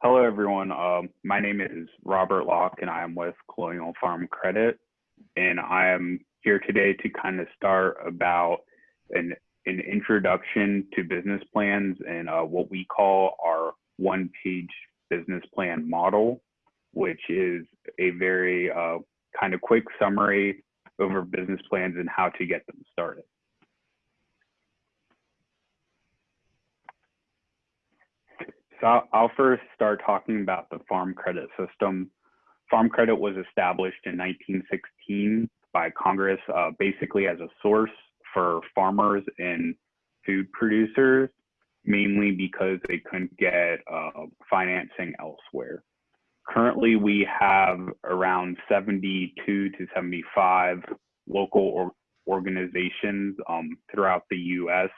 Hello, everyone. Um, my name is Robert Locke, and I am with Colonial Farm Credit. And I am here today to kind of start about an, an introduction to business plans and uh, what we call our one page business plan model, which is a very uh, kind of quick summary over business plans and how to get them started. So I'll first start talking about the farm credit system. Farm credit was established in 1916 by Congress uh, basically as a source for farmers and food producers, mainly because they couldn't get uh, financing elsewhere. Currently, we have around 72 to 75 local or organizations um, throughout the US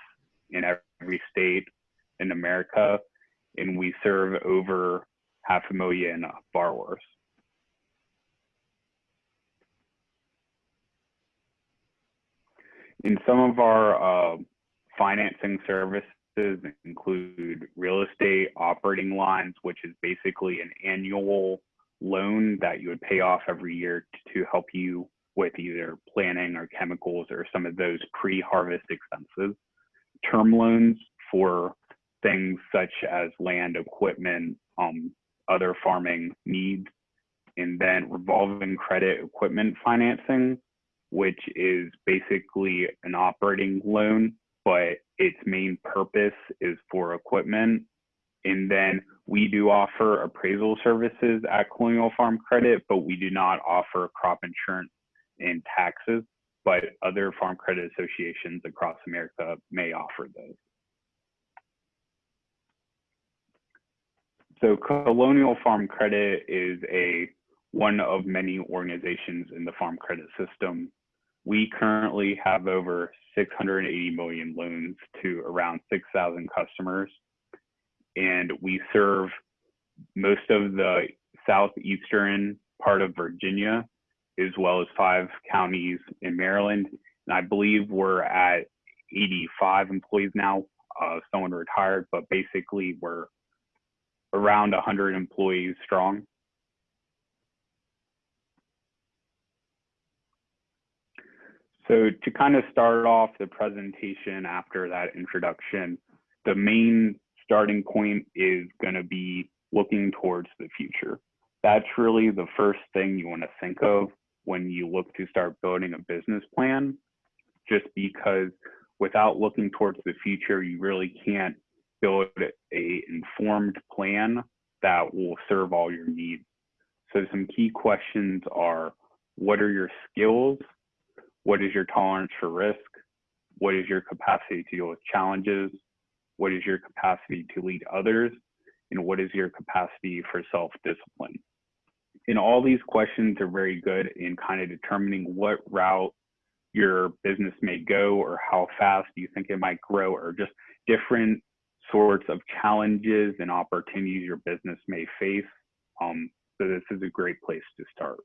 in every state in America and we serve over half a million borrowers. In some of our uh, financing services include real estate operating lines, which is basically an annual loan that you would pay off every year to help you with either planning or chemicals or some of those pre-harvest expenses. Term loans for things such as land, equipment, um, other farming needs, and then revolving credit equipment financing, which is basically an operating loan, but its main purpose is for equipment. And then we do offer appraisal services at Colonial Farm Credit, but we do not offer crop insurance and taxes, but other farm credit associations across America may offer those. So Colonial Farm Credit is a one of many organizations in the farm credit system. We currently have over 680 million loans to around 6,000 customers. And we serve most of the southeastern part of Virginia, as well as five counties in Maryland. And I believe we're at 85 employees now. Uh, someone retired, but basically we're around 100 employees strong. So to kind of start off the presentation after that introduction, the main starting point is going to be looking towards the future. That's really the first thing you want to think of when you look to start building a business plan, just because without looking towards the future, you really can't build a informed plan that will serve all your needs. So some key questions are, what are your skills? What is your tolerance for risk? What is your capacity to deal with challenges? What is your capacity to lead others? And what is your capacity for self-discipline? And all these questions are very good in kind of determining what route your business may go or how fast you think it might grow or just different sorts of challenges and opportunities your business may face. Um, so this is a great place to start.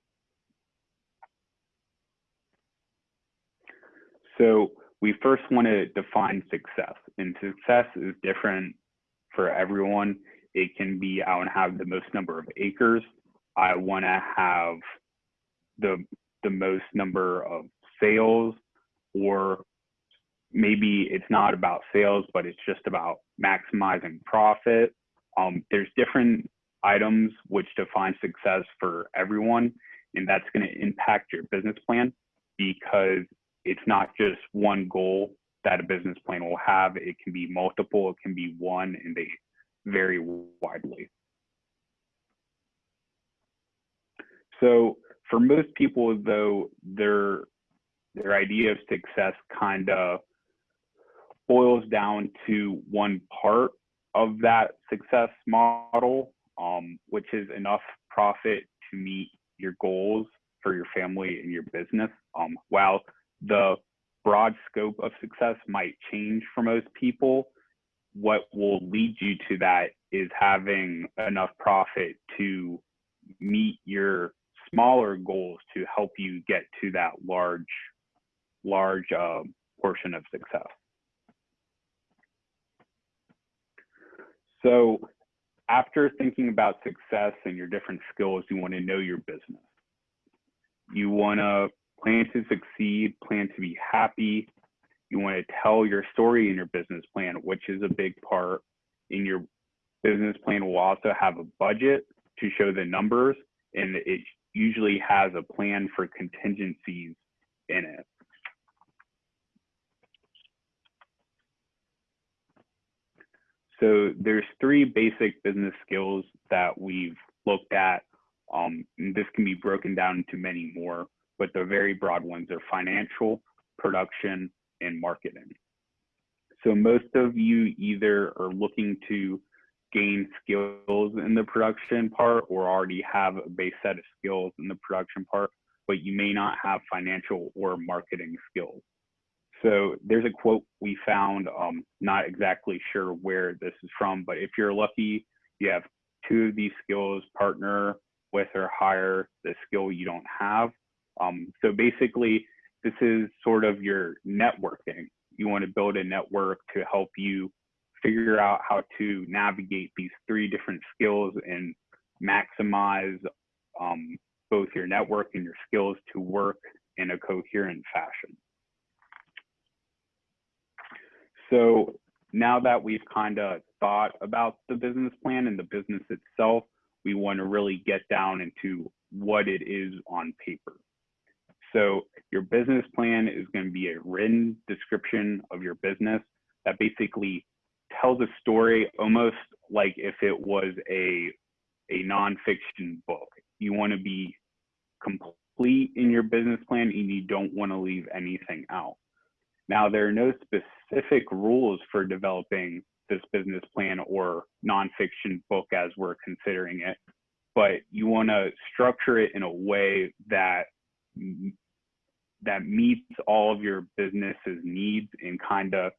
So we first want to define success and success is different for everyone. It can be, I want to have the most number of acres. I want to have the, the most number of sales or maybe it's not about sales, but it's just about maximizing profit. Um, there's different items which define success for everyone, and that's going to impact your business plan because it's not just one goal that a business plan will have. It can be multiple, it can be one, and they vary widely. So for most people, though, their their idea of success kind of boils down to one part of that success model, um, which is enough profit to meet your goals for your family and your business. Um, while the broad scope of success might change for most people, what will lead you to that is having enough profit to meet your smaller goals to help you get to that large, large uh, portion of success. So after thinking about success and your different skills, you want to know your business. You want to plan to succeed, plan to be happy. You want to tell your story in your business plan, which is a big part in your business plan will also have a budget to show the numbers and it usually has a plan for contingencies in it. So there's three basic business skills that we've looked at. Um, this can be broken down into many more, but the very broad ones are financial, production, and marketing. So most of you either are looking to gain skills in the production part or already have a base set of skills in the production part, but you may not have financial or marketing skills. So there's a quote we found, um, not exactly sure where this is from, but if you're lucky, you have two of these skills, partner with or hire the skill you don't have. Um, so basically, this is sort of your networking. You want to build a network to help you figure out how to navigate these three different skills and maximize um, both your network and your skills to work in a coherent fashion. So now that we've kind of thought about the business plan and the business itself, we want to really get down into what it is on paper. So your business plan is going to be a written description of your business that basically tells a story almost like if it was a a nonfiction book. You want to be complete in your business plan and you don't want to leave anything out. Now, there are no specific rules for developing this business plan or nonfiction book as we're considering it, but you want to structure it in a way that that meets all of your business's needs and kind of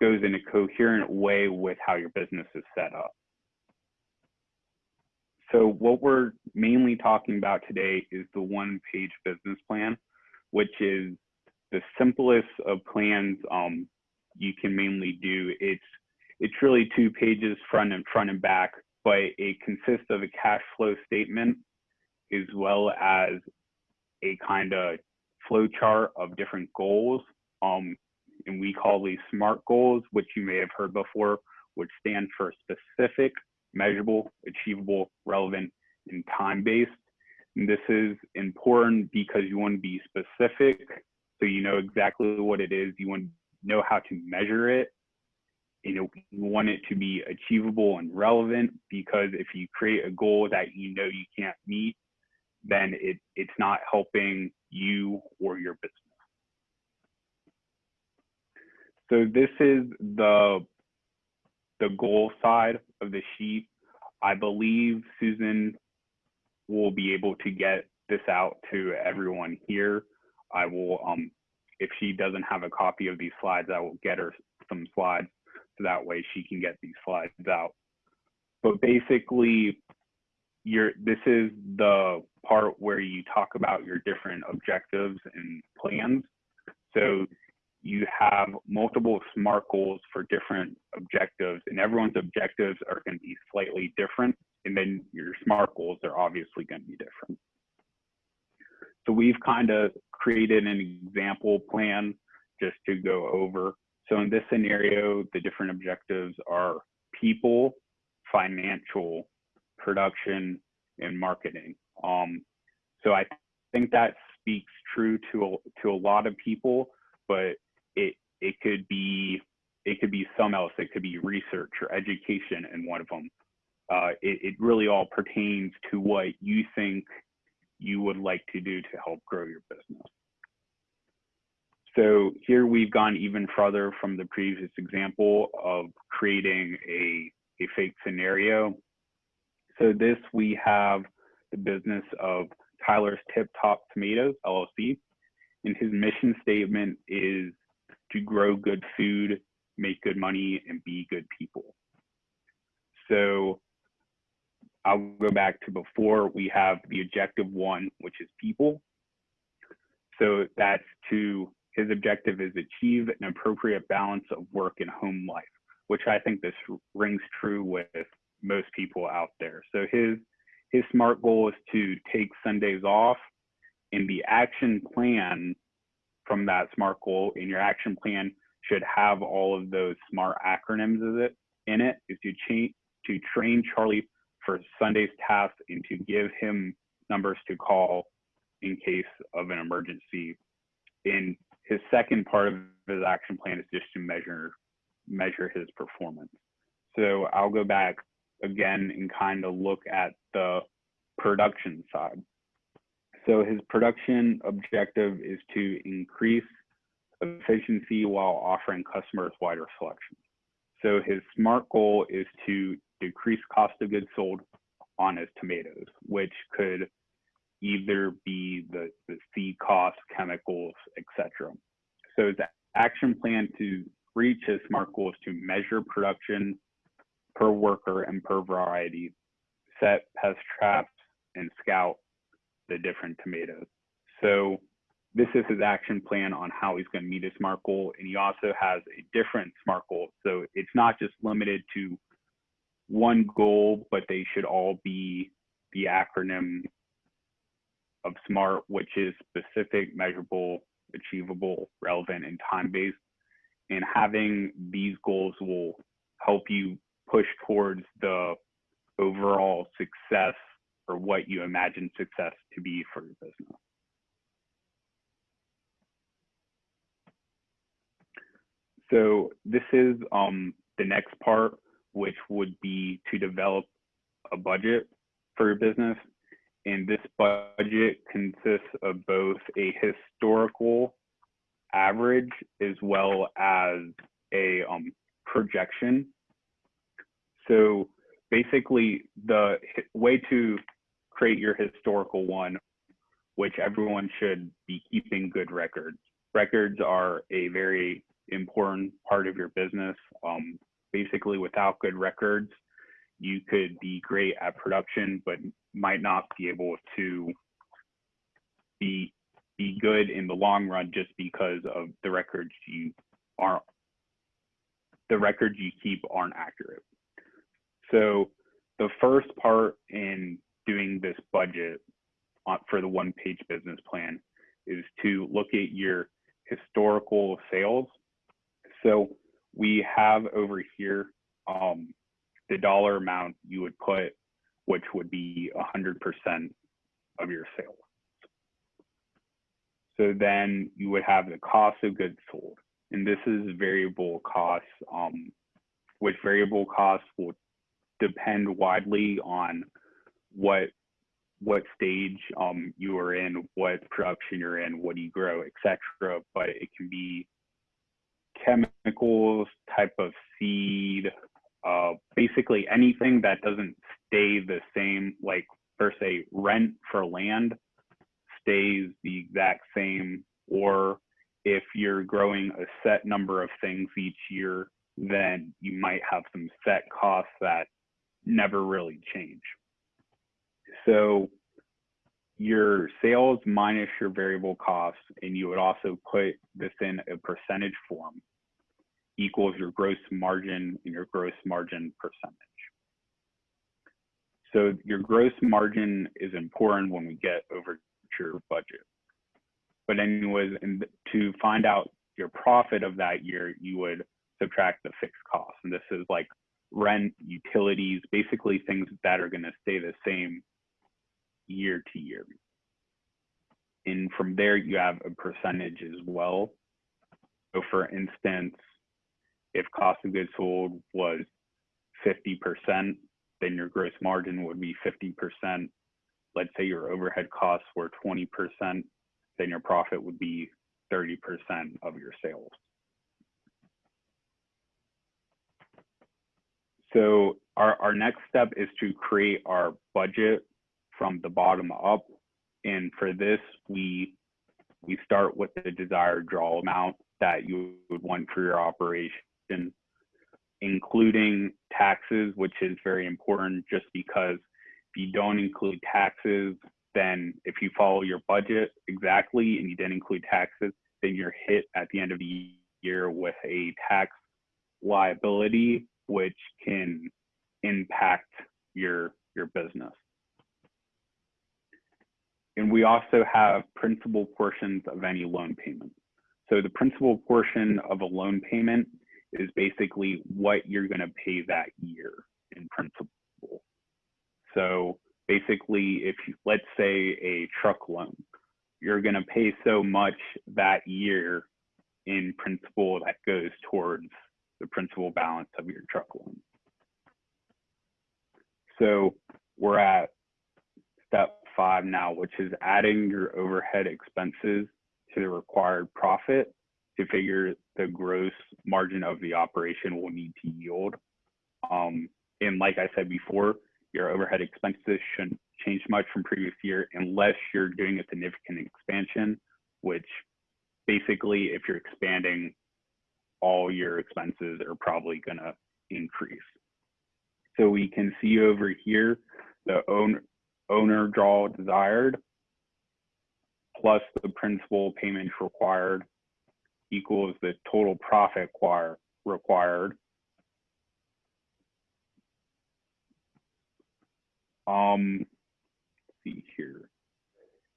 goes in a coherent way with how your business is set up. So what we're mainly talking about today is the one page business plan, which is the simplest of plans um, you can mainly do. It's it's really two pages front and front and back, but it consists of a cash flow statement as well as a kind of flow chart of different goals. Um, and we call these SMART goals, which you may have heard before, which stand for specific, measurable, achievable, relevant, and time-based. And this is important because you want to be specific so you know exactly what it is. You want to know how to measure it. You know, you want it to be achievable and relevant because if you create a goal that you know you can't meet, then it, it's not helping you or your business. So this is the the goal side of the sheet. I believe Susan will be able to get this out to everyone here. I will, um, if she doesn't have a copy of these slides, I will get her some slides so that way she can get these slides out. But basically, you're, this is the part where you talk about your different objectives and plans. So you have multiple SMART goals for different objectives, and everyone's objectives are going to be slightly different. And then your SMART goals are obviously going to be different. So we've kind of created an example plan just to go over. So in this scenario, the different objectives are people, financial, production, and marketing. Um, so I think that speaks true to a, to a lot of people, but it it could be it could be some else. It could be research or education in one of them. Uh, it, it really all pertains to what you think you would like to do to help grow your business. So here we've gone even further from the previous example of creating a, a fake scenario. So this we have the business of Tyler's Tip Top Tomatoes LLC. And his mission statement is to grow good food, make good money, and be good people. So I'll go back to before we have the objective one, which is people. So that's to his objective is achieve an appropriate balance of work and home life, which I think this rings true with most people out there. So his his SMART goal is to take Sundays off, and the action plan from that SMART goal in your action plan should have all of those SMART acronyms of it in it. Is to change to train Charlie for Sunday's task and to give him numbers to call in case of an emergency. And his second part of his action plan is just to measure measure his performance. So I'll go back again and kind of look at the production side. So his production objective is to increase efficiency while offering customers wider selection. So his SMART goal is to decrease cost of goods sold on his tomatoes, which could either be the, the seed costs, chemicals, etc. So his action plan to reach his SMART goal is to measure production per worker and per variety, set pest traps, and scout the different tomatoes. So this is his action plan on how he's going to meet his SMART goal. And he also has a different SMART goal. So it's not just limited to one goal, but they should all be the acronym of SMART, which is specific, measurable, achievable, relevant, and time based. And having these goals will help you push towards the overall success or what you imagine success to be for your business. So this is um, the next part, which would be to develop a budget for your business. And this budget consists of both a historical average as well as a um, projection. So basically, the way to create your historical one, which everyone should be keeping good records. Records are a very important part of your business. Um, basically, without good records, you could be great at production, but might not be able to be be good in the long run just because of the records you aren't. the records you keep aren't accurate. So the first part in doing this budget for the one page business plan is to look at your historical sales so we have over here um, the dollar amount you would put, which would be 100% of your sales. So then you would have the cost of goods sold. And this is variable costs, um, which variable costs will depend widely on what what stage um, you are in, what production you're in, what you grow, etc. But it can be chemicals, type of seed, uh, basically anything that doesn't stay the same, like per se rent for land stays the exact same, or if you're growing a set number of things each year, then you might have some set costs that never really change. So your sales minus your variable costs, and you would also put this in a percentage form equals your gross margin and your gross margin percentage. So your gross margin is important when we get over your budget. But anyways, and to find out your profit of that year, you would subtract the fixed costs. And this is like rent, utilities, basically things that are going to stay the same year to year. And from there, you have a percentage as well. So for instance, if cost of goods sold was 50%, then your gross margin would be 50%. Let's say your overhead costs were 20%, then your profit would be 30% of your sales. So our, our next step is to create our budget from the bottom up. And for this, we we start with the desired draw amount that you would want for your operation including taxes, which is very important just because if you don't include taxes, then if you follow your budget exactly and you didn't include taxes, then you're hit at the end of the year with a tax liability, which can impact your your business. And we also have principal portions of any loan payment. So the principal portion of a loan payment is basically what you're going to pay that year in principal. So basically, if you, let's say a truck loan, you're going to pay so much that year in principal that goes towards the principal balance of your truck loan. So we're at step five now, which is adding your overhead expenses to the required profit to figure the gross margin of the operation will need to yield. Um, and like I said before, your overhead expenses shouldn't change much from previous year unless you're doing a significant expansion, which basically if you're expanding, all your expenses are probably gonna increase. So we can see over here, the owner, owner draw desired plus the principal payments required equals the total profit required. Um, see here.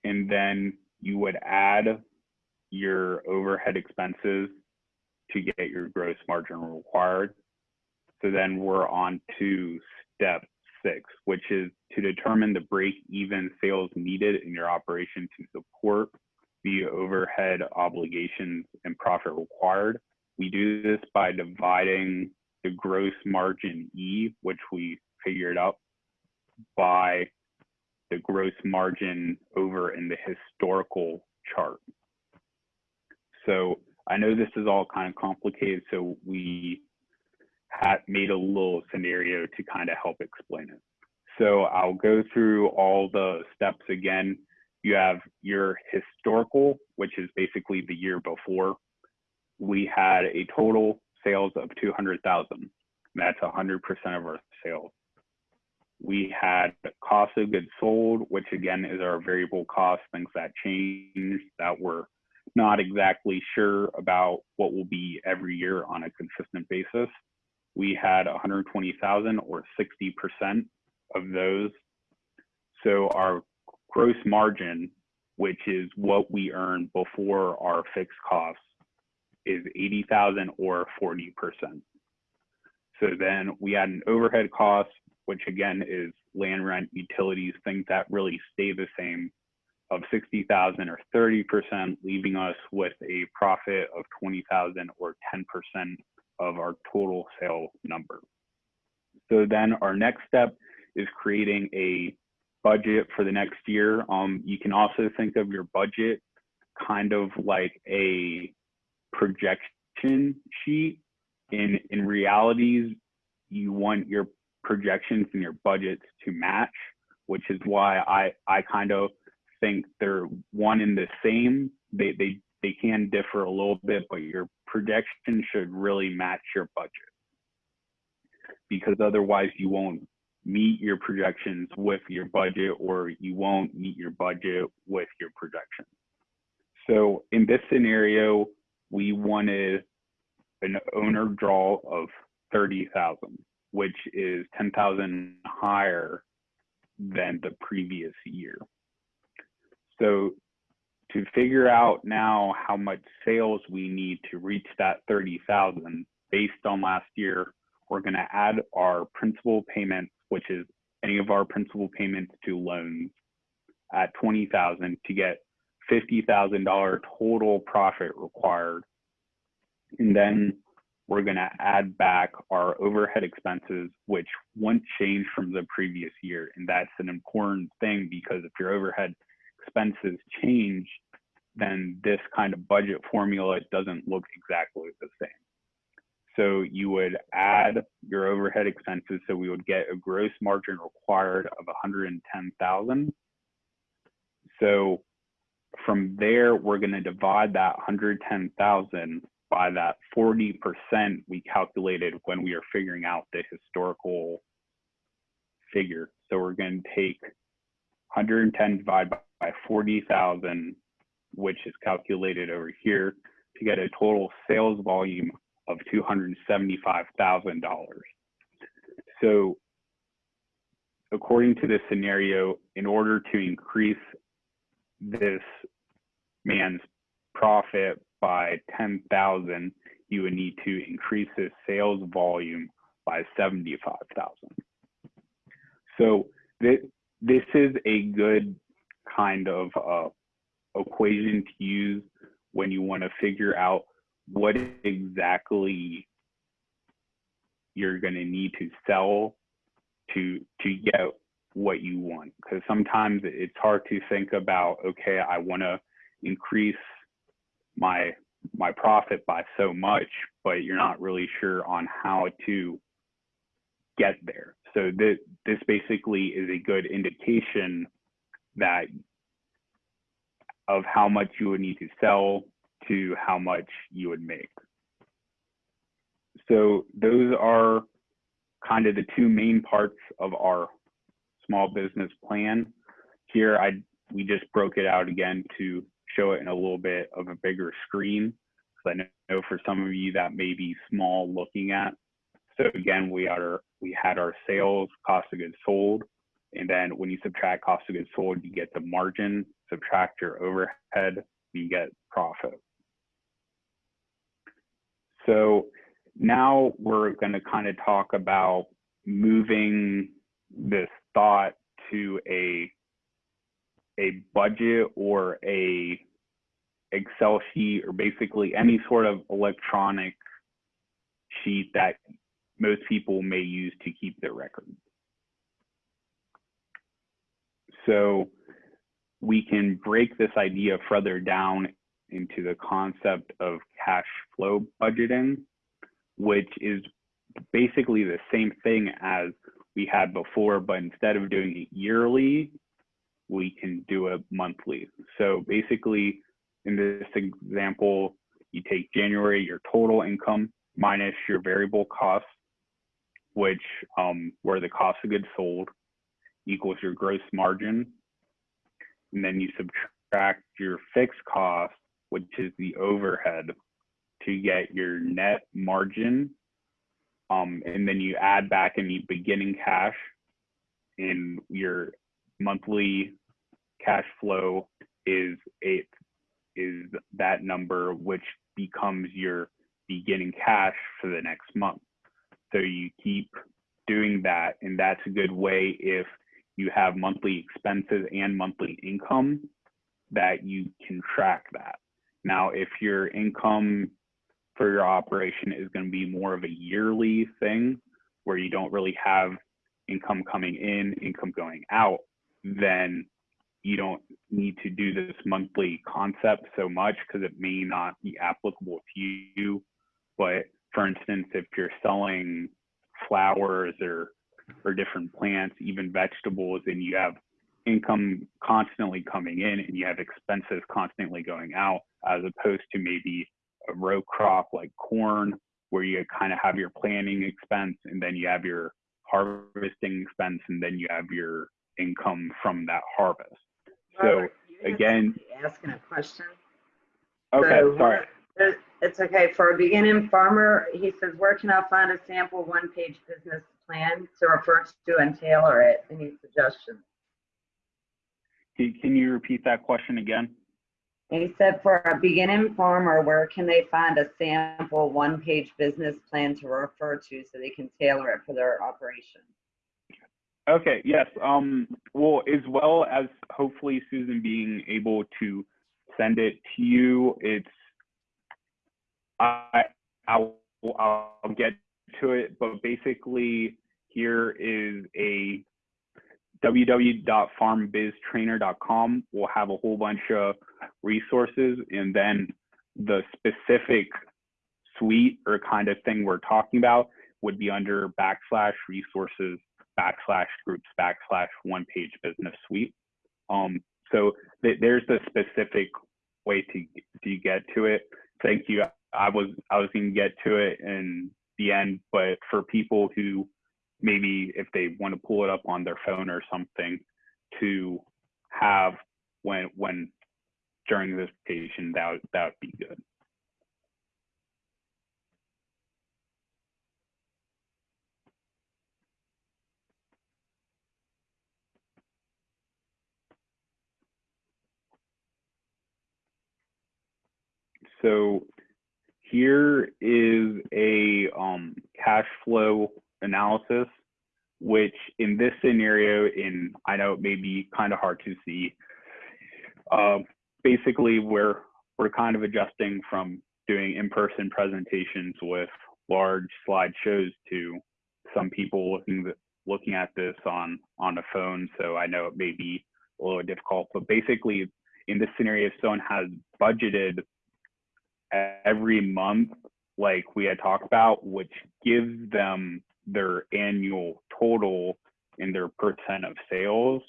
And then you would add your overhead expenses to get your gross margin required. So then we're on to step six, which is to determine the break even sales needed in your operation to support the overhead obligations and profit required. We do this by dividing the gross margin E, which we figured out by the gross margin over in the historical chart. So I know this is all kind of complicated, so we had made a little scenario to kind of help explain it. So I'll go through all the steps again. You have your historical, which is basically the year before. We had a total sales of 200,000. That's 100% of our sales. We had cost of goods sold, which again is our variable cost, things that change that we're not exactly sure about what will be every year on a consistent basis. We had 120,000 or 60% of those. So our gross margin, which is what we earn before our fixed costs, is 80,000 or 40%. So then we had an overhead cost which again is land rent, utilities, things that really stay the same of 60,000 or 30%, leaving us with a profit of 20,000 or 10% of our total sale number. So then our next step is creating a budget for the next year. Um, you can also think of your budget kind of like a projection sheet. In in realities, you want your projections and your budgets to match, which is why I, I kind of think they're one in the same. They, they, they can differ a little bit, but your projection should really match your budget because otherwise you won't meet your projections with your budget or you won't meet your budget with your projections. So in this scenario, we wanted an owner draw of 30,000 which is 10,000 higher than the previous year. So to figure out now how much sales we need to reach that 30,000 based on last year, we're going to add our principal payments, which is any of our principal payments to loans at 20,000 to get $50,000 total profit required. And then we're going to add back our overhead expenses, which won't change from the previous year. And that's an important thing because if your overhead expenses change, then this kind of budget formula doesn't look exactly the same. So you would add your overhead expenses. So we would get a gross margin required of 110,000. So from there, we're going to divide that 110,000 by that 40% we calculated when we are figuring out the historical figure. So we're going to take 110 divided by 40,000, which is calculated over here to get a total sales volume of $275,000. So according to this scenario, in order to increase this man's profit by 10,000, you would need to increase his sales volume by 75,000. So th this is a good kind of uh, equation to use when you want to figure out what exactly you're going to need to sell to to get what you want. Because sometimes it's hard to think about okay i want to increase my my profit by so much but you're not really sure on how to get there. So this this basically is a good indication that of how much you would need to sell to how much you would make so those are kind of the two main parts of our small business plan. Here, I we just broke it out again to show it in a little bit of a bigger screen. Because I know for some of you that may be small looking at. So again, we are we had our sales, cost of goods sold, and then when you subtract cost of goods sold, you get the margin. Subtract your overhead, you get profit. So now we're going to kind of talk about moving this thought to a a budget or a Excel sheet or basically any sort of electronic sheet that most people may use to keep their records. So we can break this idea further down into the concept of cash flow budgeting which is basically the same thing as we had before, but instead of doing it yearly, we can do it monthly. So basically, in this example, you take January, your total income minus your variable costs, which um, were the cost of goods sold, equals your gross margin. And then you subtract your fixed cost, which is the overhead to get your net margin. Um, and then you add back any beginning cash and your monthly cash flow is eight is that number which becomes your beginning cash for the next month. So you keep doing that and that's a good way if you have monthly expenses and monthly income that you can track that. Now, if your income for your operation is going to be more of a yearly thing where you don't really have income coming in, income going out, then you don't need to do this monthly concept so much because it may not be applicable to you. But for instance, if you're selling flowers or or different plants, even vegetables, and you have income constantly coming in and you have expenses constantly going out, as opposed to maybe a row crop like corn, where you kind of have your planting expense and then you have your harvesting expense and then you have your income from that harvest. Robert, so again, asking a question. Okay, So, sorry. It's okay for a beginning farmer. He says, where can I find a sample one-page business plan to refer to and tailor it? Any suggestions? Can can you repeat that question again? He said for a beginning farmer, where can they find a sample one-page business plan to refer to so they can tailor it for their operation? Okay, yes. Um, well, as well as hopefully Susan being able to send it to you, it's I I'll, I'll get to it, but basically here is a www.farmbiztrainer.com We'll have a whole bunch of resources and then the specific suite or kind of thing we're talking about would be under backslash resources backslash groups backslash one page business suite. Um, so th there's the specific way to to get to it. Thank you. I was I was going to get to it in the end, but for people who maybe if they want to pull it up on their phone or something to have when when during this presentation that that would be good. So here is a um, cash flow analysis, which in this scenario, in I know it may be kind of hard to see. Uh, basically, we're we're kind of adjusting from doing in-person presentations with large slideshows to some people looking looking at this on on a phone. So I know it may be a little difficult, but basically in this scenario, if someone has budgeted every month, like we had talked about, which gives them their annual total and their percent of sales.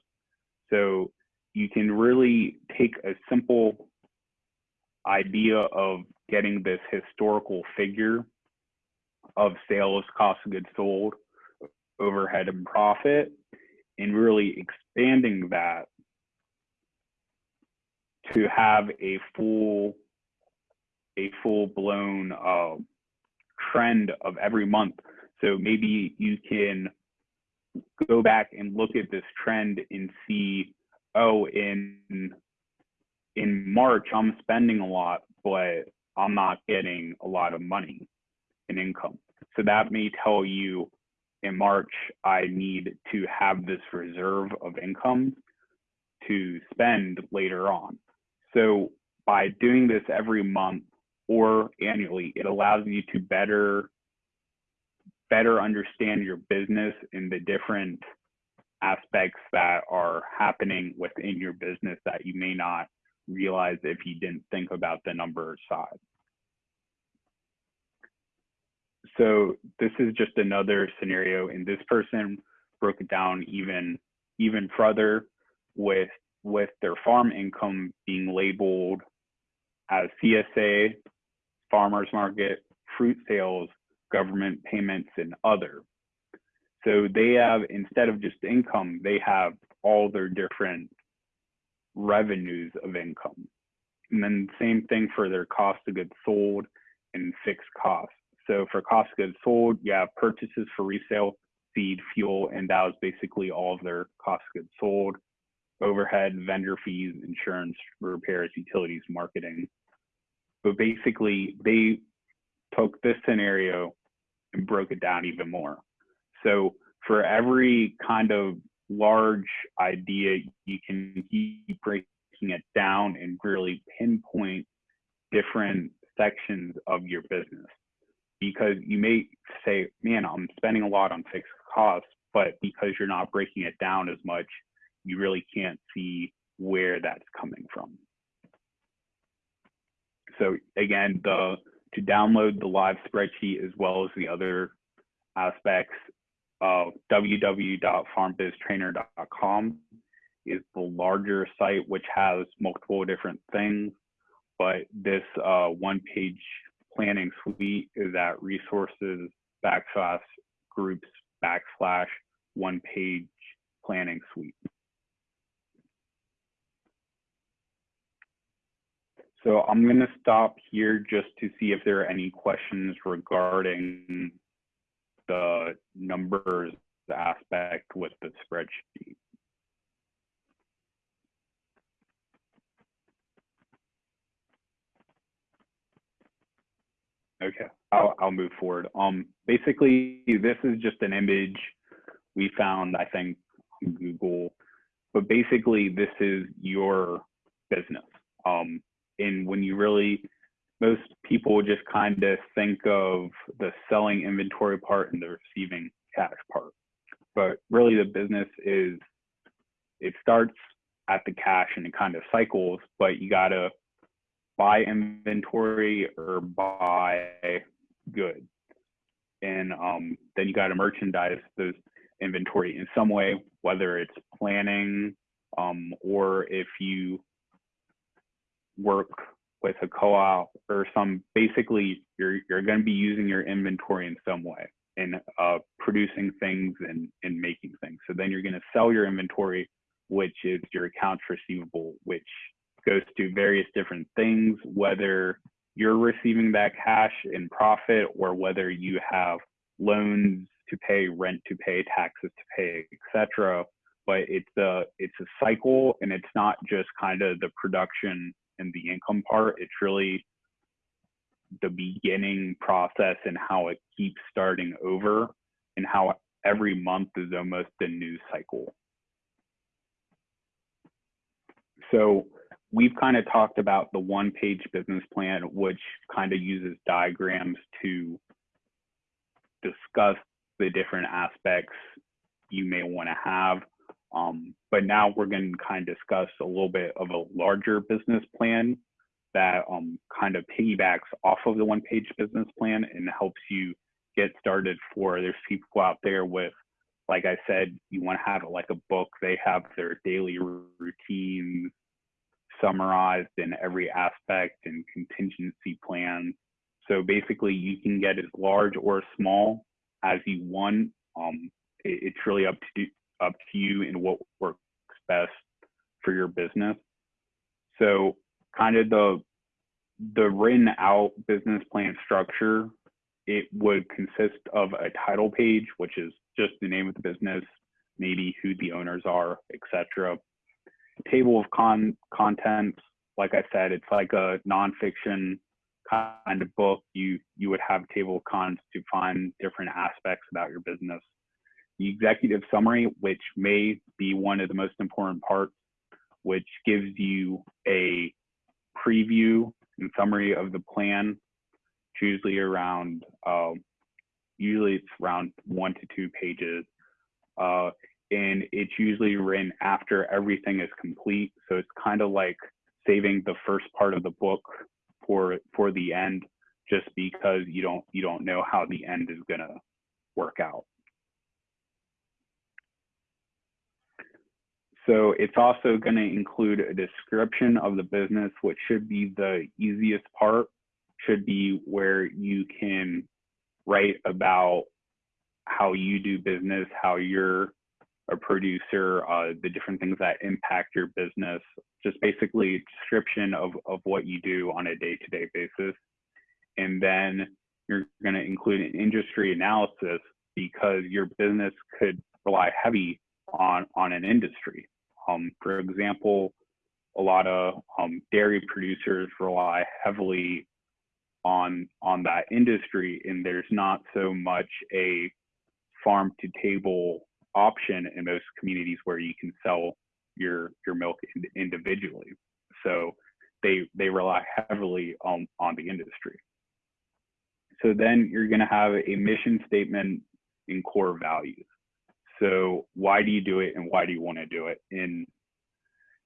So you can really take a simple idea of getting this historical figure of sales, cost of goods sold, overhead and profit, and really expanding that to have a full a full blown uh, trend of every month. So maybe you can go back and look at this trend and see, oh, in in March I'm spending a lot, but I'm not getting a lot of money in income. So that may tell you in March I need to have this reserve of income to spend later on. So by doing this every month or annually, it allows you to better better understand your business and the different aspects that are happening within your business that you may not realize if you didn't think about the number side. So this is just another scenario and this person broke it down even even further with with their farm income being labeled as CSA, farmers market, fruit sales, government payments, and other. So they have, instead of just income, they have all their different revenues of income. And then same thing for their cost of goods sold and fixed costs. So for cost of goods sold, you have purchases for resale, seed, fuel, and that was basically all of their cost of goods sold overhead, vendor fees, insurance, repairs, utilities, marketing. But basically, they took this scenario and broke it down even more. So for every kind of large idea, you can keep breaking it down and really pinpoint different sections of your business. Because you may say, man, I'm spending a lot on fixed costs, but because you're not breaking it down as much, you really can't see where that's coming from. So again, the to download the live spreadsheet as well as the other aspects of www.farmbiztrainer.com is the larger site which has multiple different things, but this uh, one page planning suite is at resources backslash groups backslash one page planning suite. So I'm going to stop here just to see if there are any questions regarding the numbers aspect with the spreadsheet. Okay, I'll, I'll move forward. Um, basically, this is just an image we found, I think, on Google. But basically, this is your business. Um, and when you really most people just kind of think of the selling inventory part and the receiving cash part. But really the business is it starts at the cash and it kind of cycles but you got to buy inventory or buy goods and um, then you got to merchandise those inventory in some way whether it's planning um, or if you work with a co-op or some basically you're you're going to be using your inventory in some way and uh, producing things and, and making things. So then you're going to sell your inventory which is your accounts receivable which goes to various different things whether you're receiving that cash in profit or whether you have loans to pay rent to pay taxes to pay etc but it's a it's a cycle and it's not just kind of the production and the income part. It's really the beginning process and how it keeps starting over and how every month is almost a new cycle. So we've kind of talked about the one page business plan, which kind of uses diagrams to discuss the different aspects you may want to have. Um, but now we're going to kind of discuss a little bit of a larger business plan that um, kind of piggybacks off of the one page business plan and helps you get started for there's people out there with like i said you want to have it like a book. They have their daily routines summarized in every aspect and contingency plan. So basically you can get as large or small as you want. Um, it, it's really up to up to you and what works best for your business. So kind of the the written out business plan structure it would consist of a title page which is just the name of the business maybe who the owners are etc table of con contents like i said it's like a nonfiction kind of book. You you would have table of cons to find different aspects about your business the executive summary which may be one of the most important parts which gives you a preview and summary of the plan. It's usually around, uh, usually it's around one to two pages. Uh, and it's usually written after everything is complete. So it's kind of like saving the first part of the book for for the end, just because you don't you don't know how the end is gonna work out. So it's also going to include a description of the business, which should be the easiest part, should be where you can write about how you do business, how you're a producer, uh, the different things that impact your business, just basically description of, of what you do on a day-to-day basis. And then you're going to include an industry analysis because your business could rely heavy on, on an industry. Um, for example, a lot of um, dairy producers rely heavily on on that industry, and there's not so much a farm to table option in most communities where you can sell your your milk individually. So they they rely heavily on on the industry. So then you're going to have a mission statement and core values. So why do you do it and why do you want to do it? And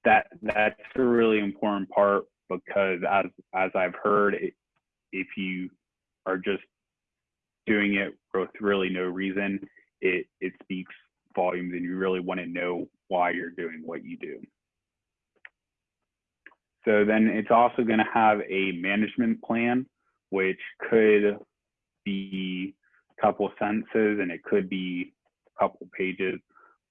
that that's a really important part because as as I've heard, it, if you are just doing it with really no reason, it it speaks volumes, and you really want to know why you're doing what you do. So then it's also going to have a management plan, which could be a couple sentences and it could be couple pages.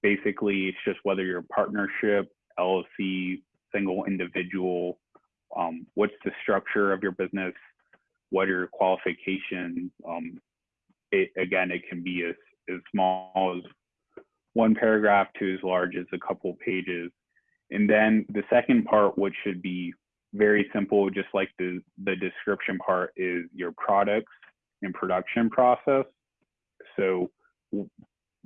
Basically, it's just whether you're a partnership, LLC, single individual, um, what's the structure of your business, what are your qualifications. Um, it, again, it can be as, as small as one paragraph to as large as a couple pages. And then the second part, which should be very simple, just like the, the description part, is your products and production process. So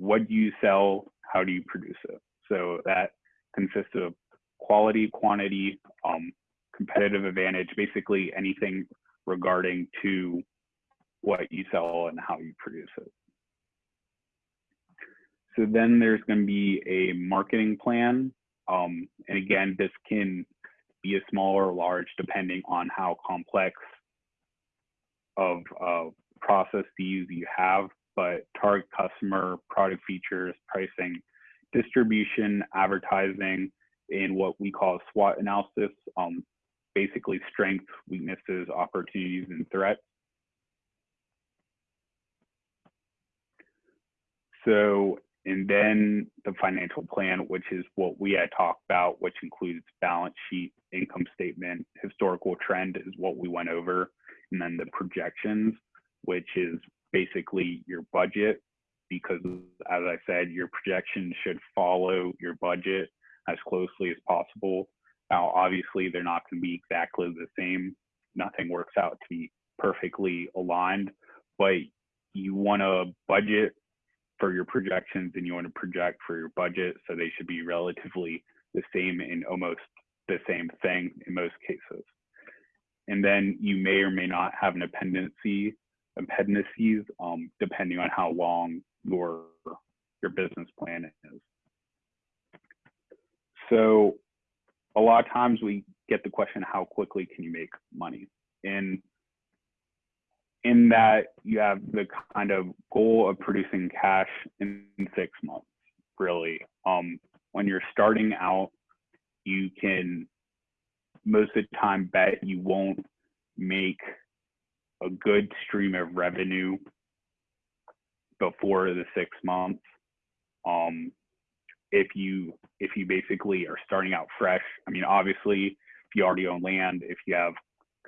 what do you sell? How do you produce it? So that consists of quality, quantity, um, competitive advantage, basically anything regarding to what you sell and how you produce it. So then there's going to be a marketing plan. Um, and again, this can be a small or large depending on how complex of uh, processes you have but target customer, product features, pricing, distribution, advertising, in what we call SWOT analysis, um, basically strengths, weaknesses, opportunities, and threats. So, and then the financial plan, which is what we had talked about, which includes balance sheet, income statement, historical trend is what we went over, and then the projections, which is basically your budget because as I said, your projection should follow your budget as closely as possible. Now, obviously, they're not going to be exactly the same. Nothing works out to be perfectly aligned, but you want to budget for your projections and you want to project for your budget. So they should be relatively the same in almost the same thing in most cases. And then you may or may not have an appendice, appendices, um, depending on how long your your business plan is. So a lot of times we get the question, how quickly can you make money? And in that you have the kind of goal of producing cash in six months, really. Um, when you're starting out, you can most of the time bet you won't make a good stream of revenue before the six months. Um, if you if you basically are starting out fresh, I mean, obviously, if you already own land, if you have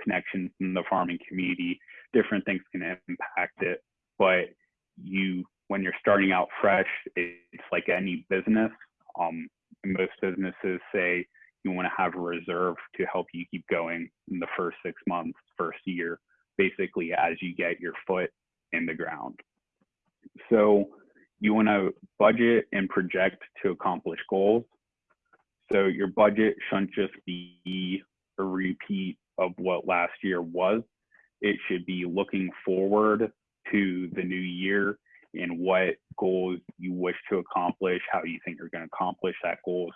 connections in the farming community, different things can impact it. But you, when you're starting out fresh, it's like any business. Um, most businesses say you want to have a reserve to help you keep going in the first six months, first year, basically as you get your foot in the ground. So you want to budget and project to accomplish goals. So your budget shouldn't just be a repeat of what last year was. It should be looking forward to the new year and what goals you wish to accomplish, how you think you're going to accomplish that goals.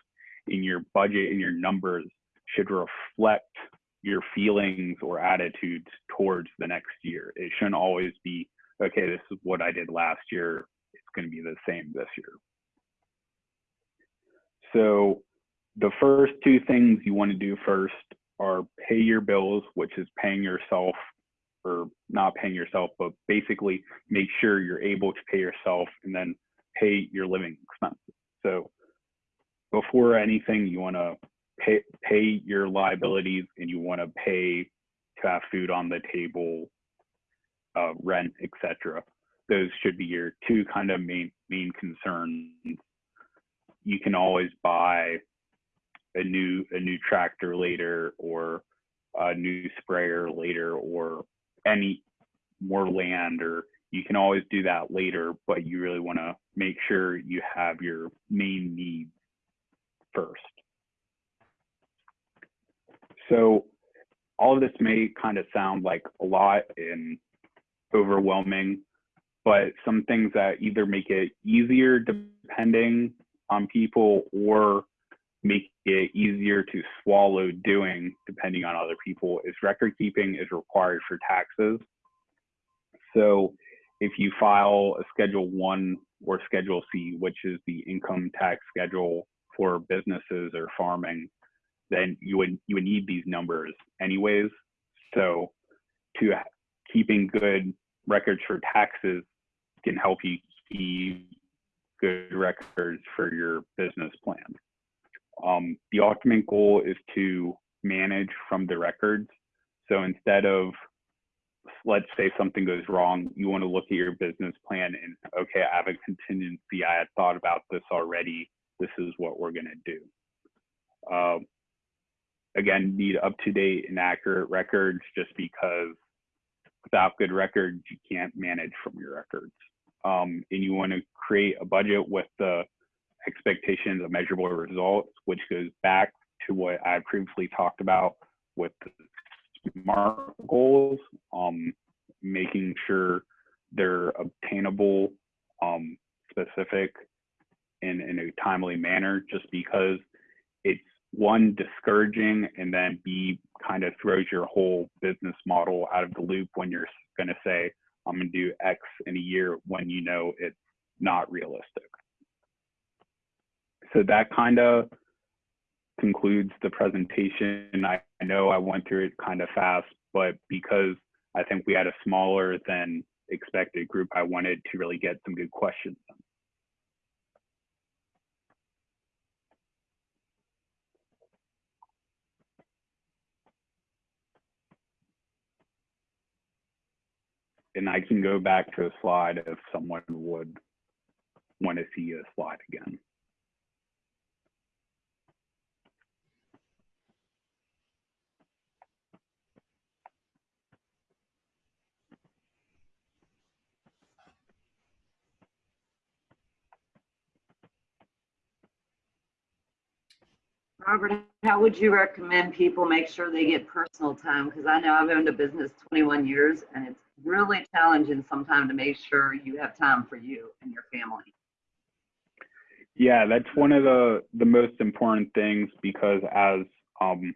In your budget and your numbers should reflect your feelings or attitudes towards the next year. It shouldn't always be, okay, this is what I did last year. It's going to be the same this year. So the first two things you want to do first are pay your bills, which is paying yourself or not paying yourself, but basically make sure you're able to pay yourself and then pay your living expenses. So before anything, you want to pay pay your liabilities and you want to pay to have food on the table, uh, rent, etc. Those should be your two kind of main main concerns. You can always buy a new a new tractor later or a new sprayer later or any more land or you can always do that later but you really want to make sure you have your main needs first so all of this may kind of sound like a lot and overwhelming but some things that either make it easier depending on people or make it easier to swallow doing depending on other people is record keeping is required for taxes. So if you file a schedule one or schedule C, which is the income tax schedule for businesses or farming, then you would you would need these numbers anyways. So to keeping good records for taxes can help you keep good records for your business plan. Um, the ultimate goal is to manage from the records. So instead of, let's say something goes wrong, you want to look at your business plan and, okay, I have a contingency. I had thought about this already. This is what we're going to do. Uh, again, need up to date and accurate records just because without good records, you can't manage from your records. Um, and you want to create a budget with the expectations of measurable results, which goes back to what I previously talked about with SMART goals, um, making sure they're obtainable, um, specific, in, in a timely manner, just because it's one discouraging and then B kind of throws your whole business model out of the loop when you're going to say, I'm going to do X in a year when you know it's not realistic so that kind of concludes the presentation. I, know I went through it kind of fast, but because I think we had a smaller than expected group, I wanted to really get some good questions. And I can go back to a slide if someone would want to see a slide again. Robert, how would you recommend people make sure they get personal time? Because I know I've owned a business 21 years and it's really challenging sometimes to make sure you have time for you and your family. Yeah, that's one of the the most important things because as um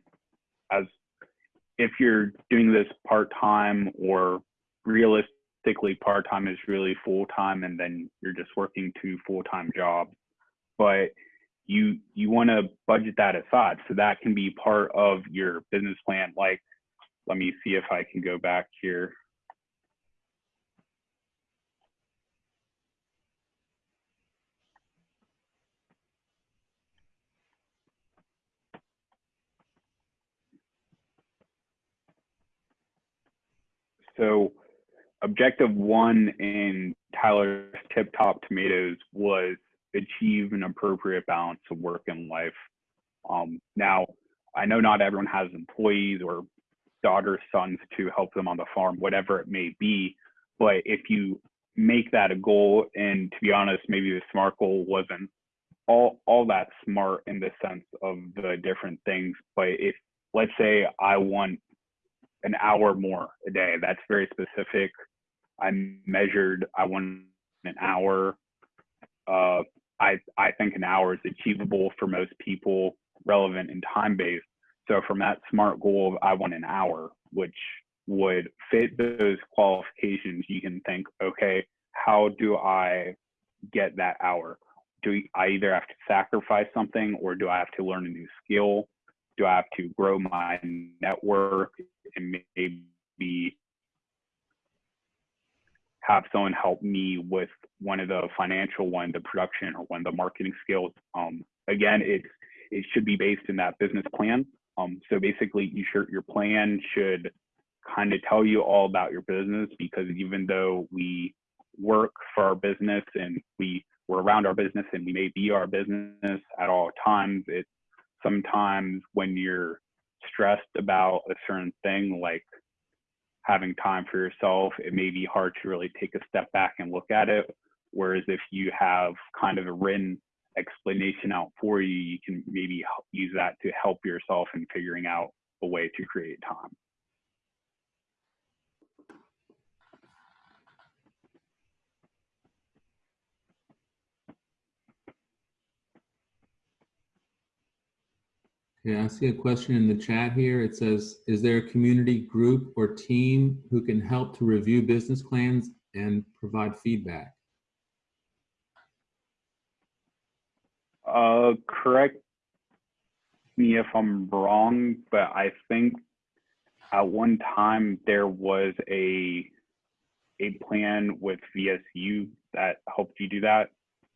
as if you're doing this part time or realistically part time is really full time and then you're just working two full time jobs. But you you want to budget that aside so that can be part of your business plan like let me see if I can go back here. So objective one in Tyler's Tip Top Tomatoes was achieve an appropriate balance of work and life. Um, now, I know not everyone has employees or daughters, sons to help them on the farm, whatever it may be. But if you make that a goal, and to be honest, maybe the SMART goal wasn't all all that smart in the sense of the different things. But if let's say I want an hour more a day. That's very specific. I measured, I want an hour. Uh, I, I think an hour is achievable for most people, relevant and time based. So from that smart goal I want an hour, which would fit those qualifications, you can think, okay, how do I get that hour? Do I either have to sacrifice something or do I have to learn a new skill? Do I have to grow my network and maybe have someone help me with one of the financial one, the production or one of the marketing skills. Um, again, it it should be based in that business plan. Um, so basically, you should, your plan should kind of tell you all about your business because even though we work for our business and we we're around our business and we may be our business at all times, it sometimes when you're stressed about a certain thing like having time for yourself, it may be hard to really take a step back and look at it. Whereas if you have kind of a written explanation out for you, you can maybe use that to help yourself in figuring out a way to create time. Yeah, I see a question in the chat here. It says, is there a community group or team who can help to review business plans and provide feedback? Uh, correct me if I'm wrong, but I think at one time there was a a plan with VSU that helped you do that.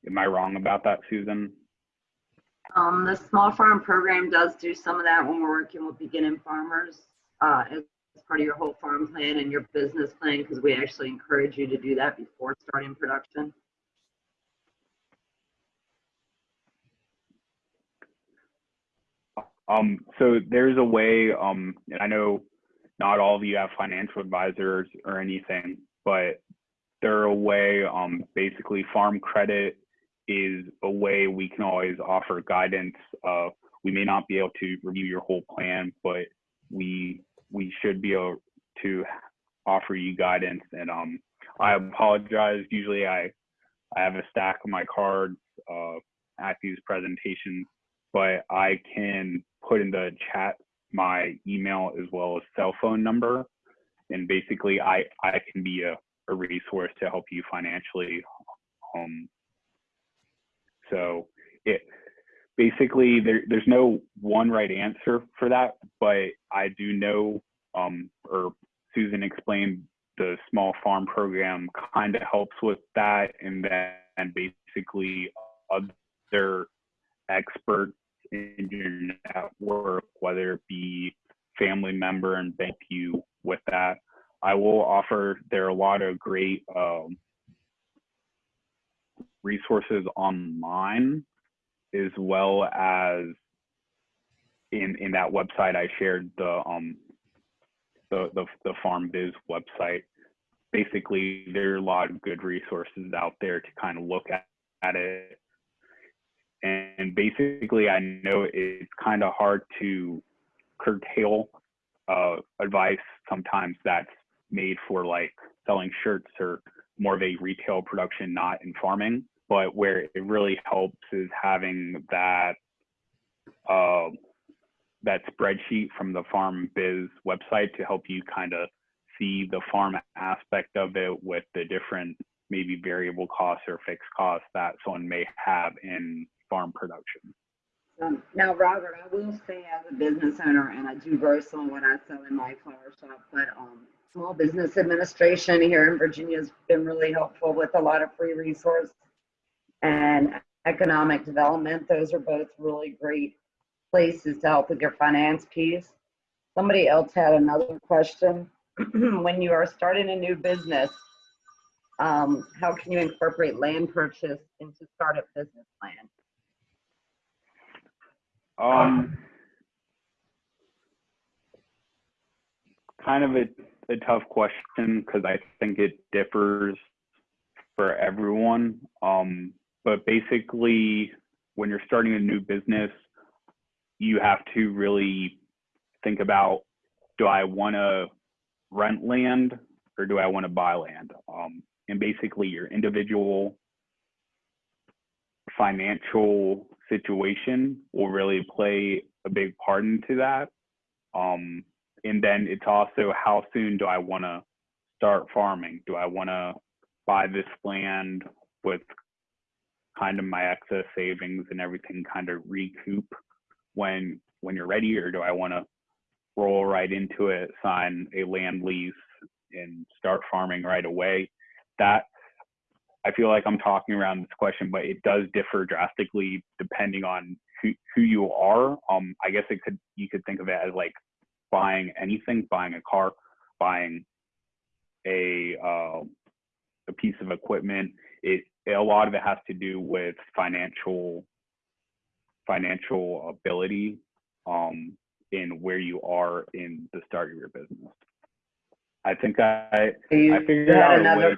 Am I wrong about that, Susan? Um, the small farm program does do some of that when we're working with beginning farmers uh, as part of your whole farm plan and your business plan because we actually encourage you to do that before starting production. Um, so there's a way, um, and I know not all of you have financial advisors or anything, but there are a way, um, basically farm credit is a way we can always offer guidance. Uh, we may not be able to review your whole plan, but we we should be able to offer you guidance. And um, I apologize. Usually, I I have a stack of my cards uh, at these presentations, but I can put in the chat my email as well as cell phone number, and basically, I I can be a, a resource to help you financially. Um, so it basically there, there's no one right answer for that, but I do know, um, or Susan explained the small farm program kind of helps with that, and then basically other experts in your network, whether it be family member and help you with that. I will offer there are a lot of great um, resources online as well as in in that website. I shared the um the the, the farm biz website. Basically there are a lot of good resources out there to kind of look at, at it. And basically I know it's kind of hard to curtail uh, advice sometimes that's made for like selling shirts or more of a retail production, not in farming. But where it really helps is having that uh, that spreadsheet from the Farm Biz website to help you kind of see the farm aspect of it with the different maybe variable costs or fixed costs that someone may have in farm production. Um, now, Robert, I will say as a business owner, and I do some of what I sell in my flower shop, but um, Small Business Administration here in Virginia has been really helpful with a lot of free resource and economic development. Those are both really great places to help with your finance piece. Somebody else had another question. when you are starting a new business, um, how can you incorporate land purchase into startup business plan? Um, kind of a, a tough question because I think it differs for everyone. Um, but basically, when you're starting a new business, you have to really think about do I want to rent land or do I want to buy land? Um, and basically, your individual financial situation will really play a big part into that. Um, and then it's also how soon do I want to start farming? Do I want to buy this land with kind of my excess savings and everything kind of recoup when when you're ready, or do I want to roll right into it, sign a land lease, and start farming right away? That I feel like I'm talking around this question, but it does differ drastically depending on who, who you are. Um, I guess it could you could think of it as like buying anything, buying a car, buying a uh, a piece of equipment. It a lot of it has to do with financial financial ability um, in where you are in the start of your business. I think I you I figured out a another- way.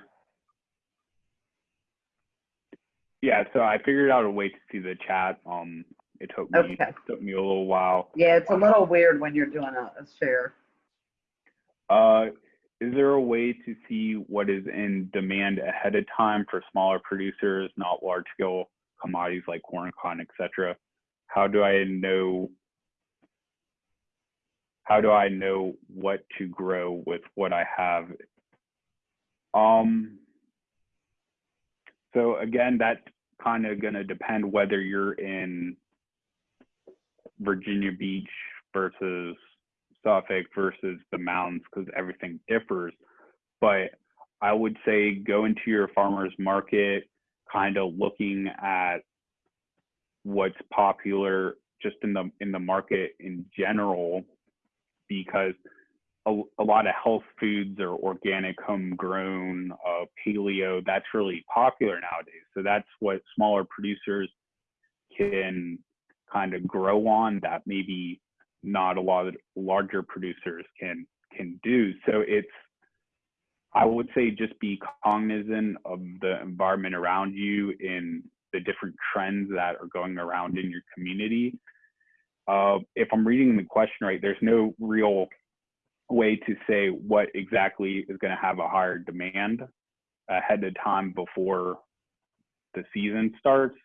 Yeah, so I figured out a way to see the chat. Um, it took me Okay. took me a little while. Yeah, it's a little weird when you're doing a, a share. Uh, is there a way to see what is in demand ahead of time for smaller producers, not large scale commodities like corn, cotton, etc.? How do I know? How do I know what to grow with what I have? Um, so again, that's kind of going to depend whether you're in Virginia Beach versus Suffolk versus the mountains because everything differs. But I would say go into your farmer's market, kind of looking at what's popular just in the in the market in general, because a, a lot of health foods are organic, homegrown, uh, paleo. That's really popular nowadays. So that's what smaller producers can kind of grow on that maybe not a lot of larger producers can can do. So it's I would say just be cognizant of the environment around you in the different trends that are going around in your community. Uh, if I'm reading the question right, there's no real way to say what exactly is going to have a higher demand ahead of time before the season starts.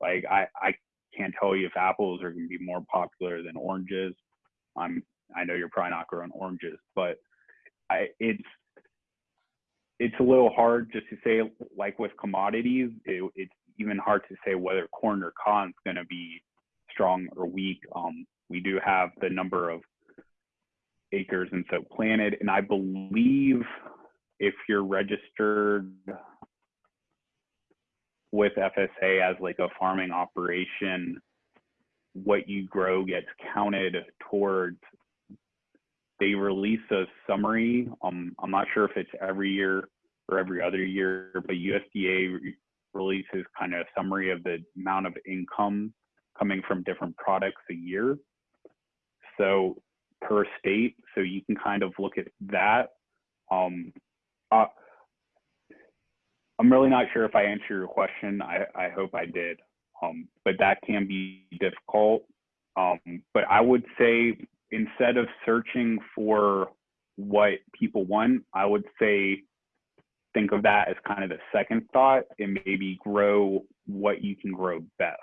Like I, I can't tell you if apples are going to be more popular than oranges. I'm I know you're probably not growing oranges, but I it's it's a little hard just to say like with commodities. It, it's even hard to say whether corn or cotton is going to be strong or weak. Um, we do have the number of acres and so planted, and I believe if you're registered with FSA as like a farming operation, what you grow gets counted towards. They release a summary. Um, I'm not sure if it's every year or every other year, but USDA re- releases kind of a summary of the amount of income coming from different products a year. So per state, so you can kind of look at that. Um, uh, I'm really not sure if I answered your question. I, I hope I did. Um, but that can be difficult. Um, but I would say instead of searching for what people want, I would say think of that as kind of the second thought and maybe grow what you can grow best.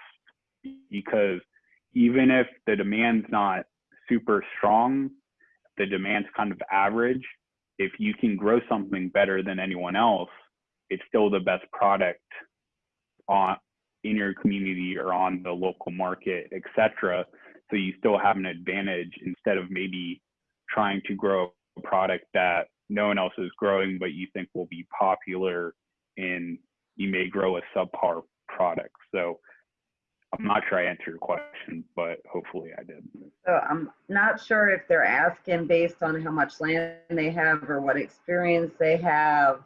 Because even if the demand's not super strong, the demand's kind of average. If you can grow something better than anyone else, it's still the best product on in your community or on the local market, etc. So you still have an advantage instead of maybe trying to grow a product that no one else is growing, but you think will be popular and you may grow a subpar product. So I'm not sure I answered your question, but hopefully I did. So I'm not sure if they're asking based on how much land they have or what experience they have,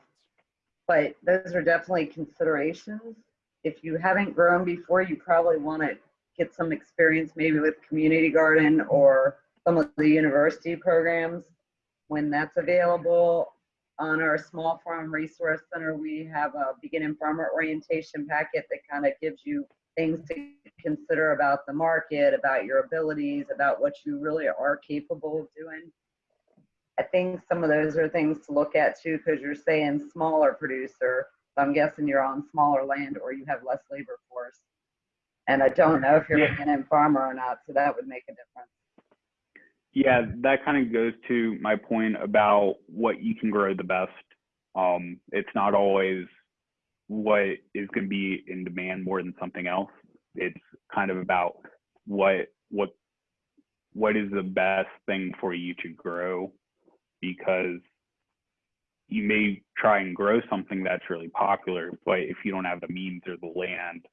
but those are definitely considerations. If you haven't grown before, you probably want to get some experience maybe with community garden or some of the university programs when that's available. On our small farm resource center, we have a beginning farmer orientation packet that kind of gives you things to consider about the market, about your abilities, about what you really are capable of doing. I think some of those are things to look at too, because you're saying smaller producer. So I'm guessing you're on smaller land or you have less labor force. And I don't know if you're Yeah. beginning farmer or not, so that would make a difference. Yeah, that kind of goes to my point about what you can grow the best. Um, it's not always what is going to be in demand more than something else. It's kind of about what what what is the best thing for you to grow because you may try and grow something that's really popular, but if you don't have the means or the land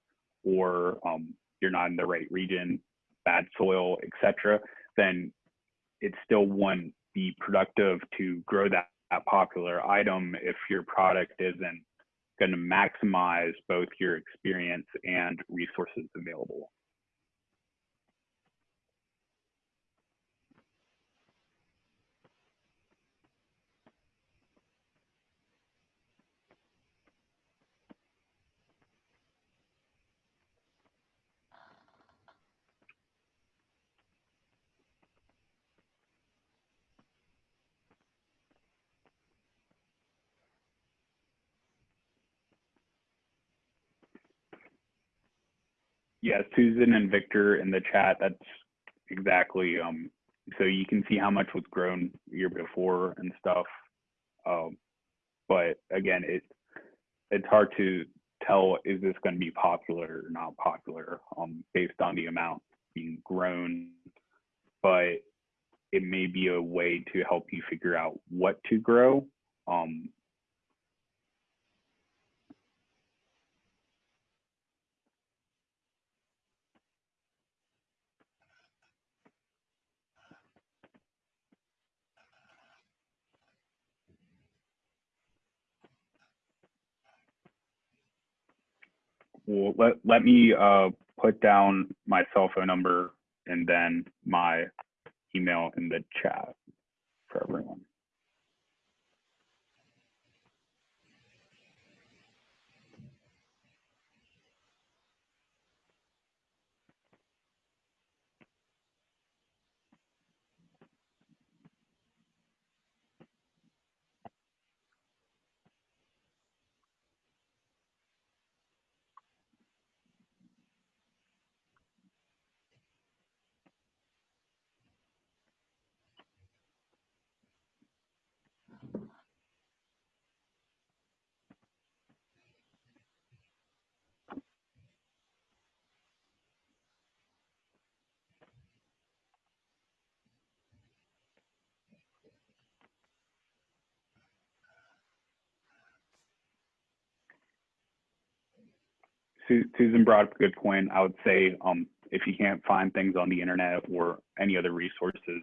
or um, you're not in the right region, bad soil, etc., then it still wouldn't be productive to grow that, that popular item if your product isn't going to maximize both your experience and resources available. Yeah, Susan and Victor in the chat, that's exactly, um, so you can see how much was grown year before and stuff. Um, but again, it, it's hard to tell, is this going to be popular or not popular, um, based on the amount being grown. But it may be a way to help you figure out what to grow. Um, well, let, let me uh, put down my cell phone number and then my email in the chat for everyone. Susan brought up a good point. I would say um, if you can't find things on the internet or any other resources,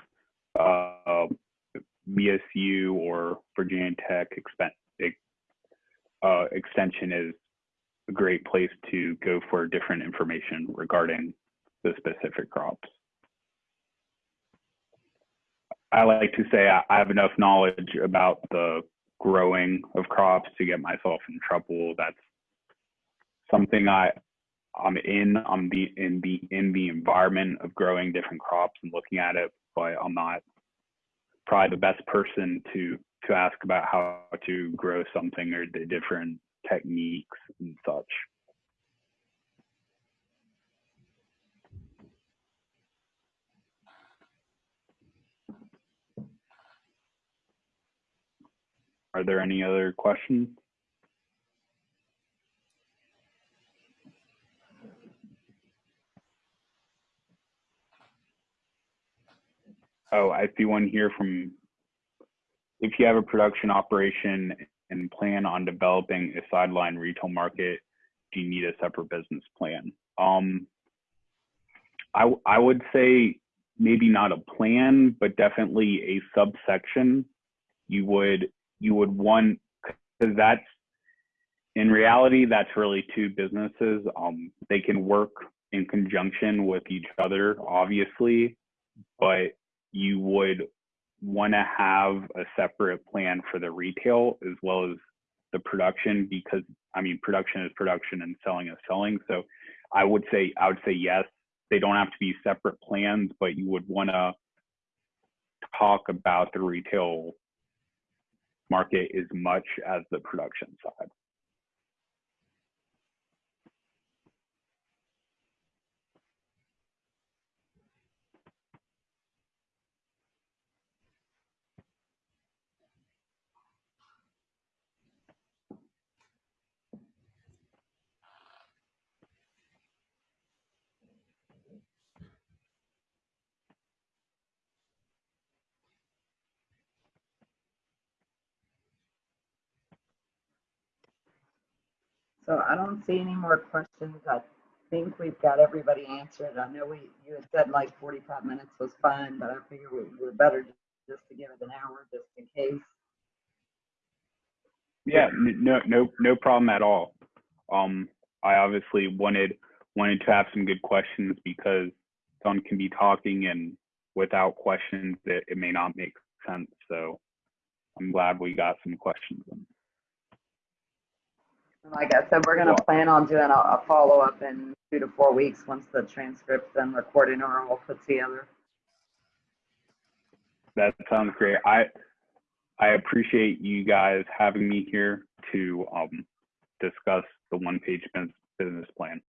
uh, VSU or Virginia Tech uh, extension is a great place to go for different information regarding the specific crops. I like to say I I have enough knowledge about the growing of crops to get myself in trouble. That's something I I'm in I'm the in the in the environment of growing different crops and looking at it, but I'm not probably the best person to to ask about how to grow something or the different techniques and such. Are there any other questions? Oh, I see one here from, if you have a production operation and plan on developing a sideline retail market, do you need a separate business plan? Um, I, I would say maybe not a plan, but definitely a subsection. You would, you would want, because that's, in reality, that's really two businesses. Um, they can work in conjunction with each other, obviously, but you would want to have a separate plan for the retail as well as the production because I mean production is production and selling is selling. So I would say I would say yes. They don't have to be separate plans, but you would want to talk about the retail market as much as the production side. So I don't see any more questions. I think we've got everybody answered. I know we, you had said like forty-five minutes was fine, but I figure we're better just to give it an hour just in case. Yeah, no, no, no problem at all. Um, I obviously wanted wanted to have some good questions because someone can be talking and without questions that it may not make sense. So I'm glad we got some questions. Like I said, we're gonna plan on doing a, a follow-up in two to four weeks once the transcript and recording are all put together. That sounds great. I I appreciate you guys having me here to um, discuss the one page business plan.